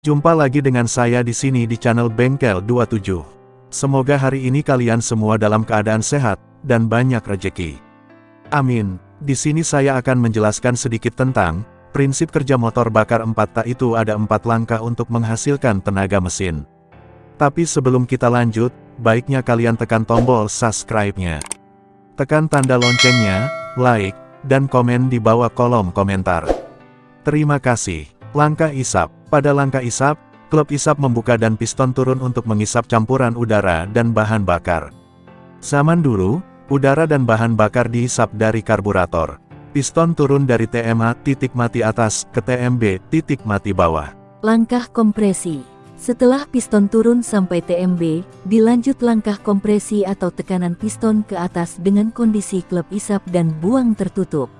Jumpa lagi dengan saya di sini di channel Bengkel 27. Semoga hari ini kalian semua dalam keadaan sehat dan banyak rejeki. Amin. Di sini saya akan menjelaskan sedikit tentang prinsip kerja motor bakar 4 tak itu ada empat langkah untuk menghasilkan tenaga mesin. Tapi sebelum kita lanjut, baiknya kalian tekan tombol subscribe-nya. Tekan tanda loncengnya, like, dan komen di bawah kolom komentar. Terima kasih. Langkah isap. Pada langkah isap, klub isap membuka dan piston turun untuk mengisap campuran udara dan bahan bakar. Zaman dulu, udara dan bahan bakar dihisap dari karburator. Piston turun dari TMA titik mati atas ke TMB titik mati bawah. Langkah kompresi. Setelah piston turun sampai TMB, dilanjut langkah kompresi atau tekanan piston ke atas dengan kondisi klep isap dan buang tertutup.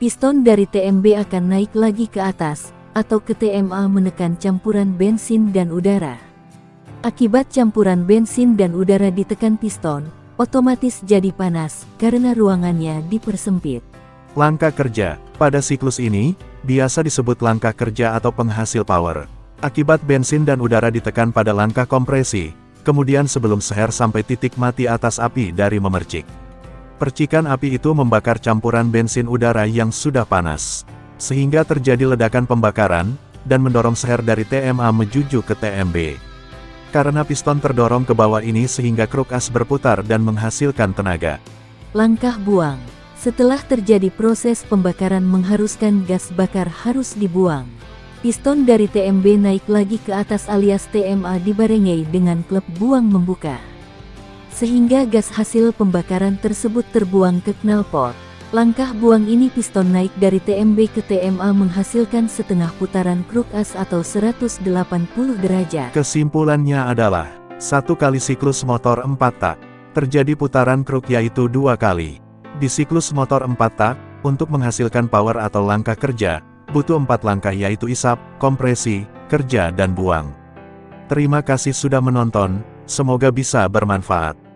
Piston dari TMB akan naik lagi ke atas, atau ke TMA menekan campuran bensin dan udara. Akibat campuran bensin dan udara ditekan piston, otomatis jadi panas karena ruangannya dipersempit. Langkah kerja, pada siklus ini, biasa disebut langkah kerja atau penghasil power. Akibat bensin dan udara ditekan pada langkah kompresi, kemudian sebelum seher sampai titik mati atas api dari memercik. Percikan api itu membakar campuran bensin udara yang sudah panas sehingga terjadi ledakan pembakaran, dan mendorong seher dari TMA menuju ke TMB. Karena piston terdorong ke bawah ini sehingga kruk as berputar dan menghasilkan tenaga. Langkah buang. Setelah terjadi proses pembakaran mengharuskan gas bakar harus dibuang. Piston dari TMB naik lagi ke atas alias TMA dibarengi dengan klep buang membuka. Sehingga gas hasil pembakaran tersebut terbuang ke knalpot. Langkah buang ini piston naik dari TMB ke TMA menghasilkan setengah putaran kruk as atau 180 derajat. Kesimpulannya adalah, satu kali siklus motor 4 tak, terjadi putaran kruk yaitu dua kali. Di siklus motor 4 tak, untuk menghasilkan power atau langkah kerja, butuh empat langkah yaitu isap, kompresi, kerja dan buang. Terima kasih sudah menonton, semoga bisa bermanfaat.